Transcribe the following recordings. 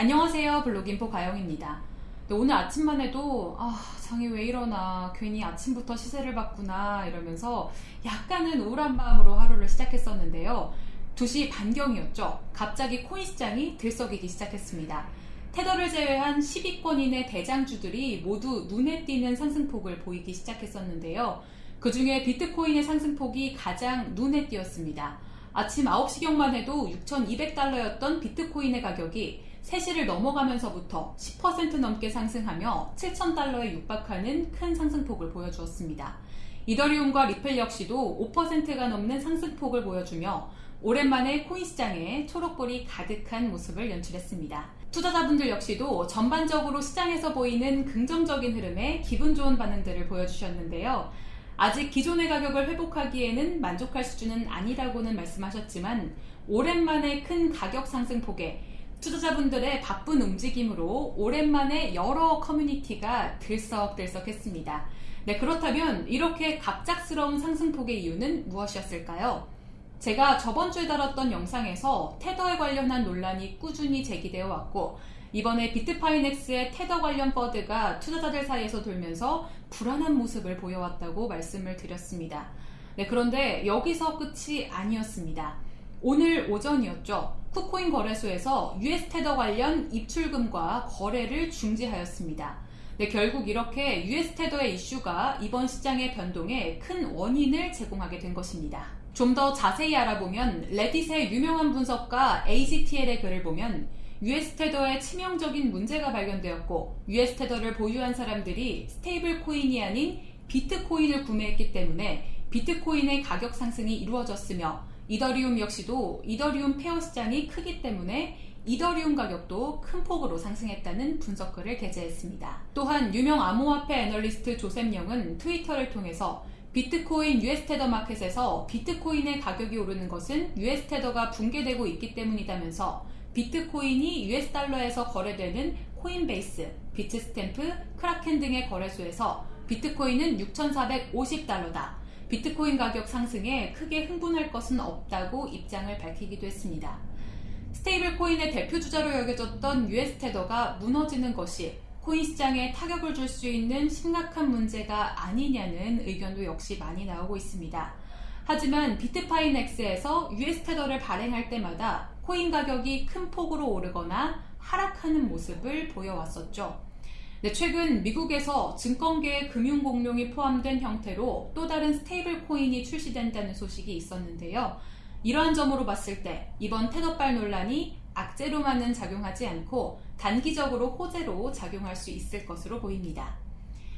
안녕하세요 블로깅포 가영입니다. 오늘 아침만 해도 아 장이 왜 이러나 괜히 아침부터 시세를 봤구나 이러면서 약간은 우울한 마음으로 하루를 시작했었는데요. 2시 반경이었죠. 갑자기 코인 시장이 들썩이기 시작했습니다. 테더를 제외한 10위권인의 대장주들이 모두 눈에 띄는 상승폭을 보이기 시작했었는데요. 그 중에 비트코인의 상승폭이 가장 눈에 띄었습니다 아침 9시경만 해도 6,200달러였던 비트코인의 가격이 3시를 넘어가면서부터 10% 넘게 상승하며 7,000달러에 육박하는 큰 상승폭을 보여주었습니다. 이더리움과 리플 역시도 5%가 넘는 상승폭을 보여주며 오랜만에 코인 시장에 초록불이 가득한 모습을 연출했습니다. 투자자분들 역시도 전반적으로 시장에서 보이는 긍정적인 흐름에 기분 좋은 반응들을 보여주셨는데요. 아직 기존의 가격을 회복하기에는 만족할 수준은 아니라고는 말씀하셨지만 오랜만에 큰 가격 상승폭에 투자자분들의 바쁜 움직임으로 오랜만에 여러 커뮤니티가 들썩들썩했습니다. 네, 그렇다면 이렇게 갑작스러운 상승폭의 이유는 무엇이었을까요? 제가 저번 주에 다뤘던 영상에서 테더에 관련한 논란이 꾸준히 제기되어 왔고 이번에 비트파이넥스의 테더 관련 버드가 투자자들 사이에서 돌면서 불안한 모습을 보여왔다고 말씀을 드렸습니다. 네, 그런데 여기서 끝이 아니었습니다. 오늘 오전이었죠. 쿠코인 거래소에서 US 테더 관련 입출금과 거래를 중지하였습니다. 네, 결국 이렇게 US 테더의 이슈가 이번 시장의 변동에 큰 원인을 제공하게 된 것입니다. 좀 더 자세히 알아보면 레딧의 유명한 분석가 AGTL의 글을 보면 US 테더에 치명적인 문제가 발견되었고 US 테더를 보유한 사람들이 스테이블 코인이 아닌 비트코인을 구매했기 때문에 비트코인의 가격 상승이 이루어졌으며 이더리움 역시도 이더리움 pair 시장이 크기 때문에 이더리움 가격도 큰 폭으로 상승했다는 분석글을 게재했습니다. 또한 유명 암호화폐 애널리스트 조셉 영은 트위터를 통해서 비트코인 US테더 마켓에서 비트코인의 가격이 오르는 것은 US테더가 붕괴되고 있기 때문이다면서 비트코인이 US달러에서 거래되는 코인베이스, 비트스탬프, 크라켄 등의 거래소에서 비트코인은 6,450달러다. 비트코인 가격 상승에 크게 흥분할 것은 없다고 입장을 밝히기도 했습니다. 스테이블 코인의 대표 주자로 여겨졌던 US테더가 무너지는 것이 코인 시장에 타격을 줄 수 있는 심각한 문제가 아니냐는 의견도 역시 많이 나오고 있습니다. 하지만 비트파이넥스에서 US테더를 발행할 때마다 코인 가격이 큰 폭으로 오르거나 하락하는 모습을 보여왔었죠. 네, 최근 미국에서 증권계의 금융공룡이 포함된 형태로 또 다른 스테이블 코인이 출시된다는 소식이 있었는데요. 이러한 점으로 봤을 때 이번 테더발 논란이 악재로만은 작용하지 않고 단기적으로 호재로 작용할 수 있을 것으로 보입니다.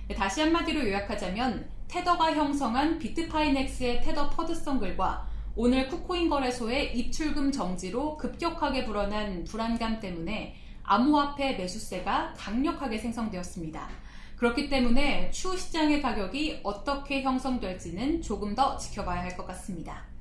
네, 다시 한마디로 요약하자면 테더가 형성한 비트파이넥스의 테더 FUD성 글과 오늘 쿠코인 거래소의 입출금 정지로 급격하게 불어난 불안감 때문에 암호화폐 매수세가 강력하게 생성되었습니다. 그렇기 때문에 추후 시장의 가격이 어떻게 형성될지는 조금 더 지켜봐야 할 것 같습니다.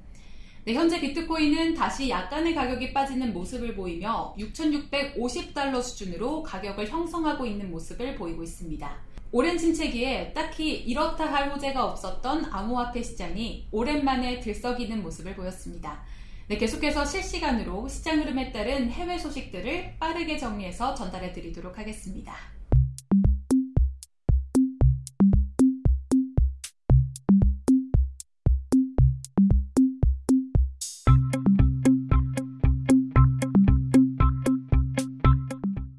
네, 현재 비트코인은 다시 약간의 가격이 빠지는 모습을 보이며 6,650달러 수준으로 가격을 형성하고 있는 모습을 보이고 있습니다. 오랜 침체기에 딱히 이렇다 할 호재가 없었던 암호화폐 시장이 오랜만에 들썩이는 모습을 보였습니다. 네, 계속해서 실시간으로 시장 흐름에 따른 해외 소식들을 빠르게 정리해서 전달해 드리도록 하겠습니다.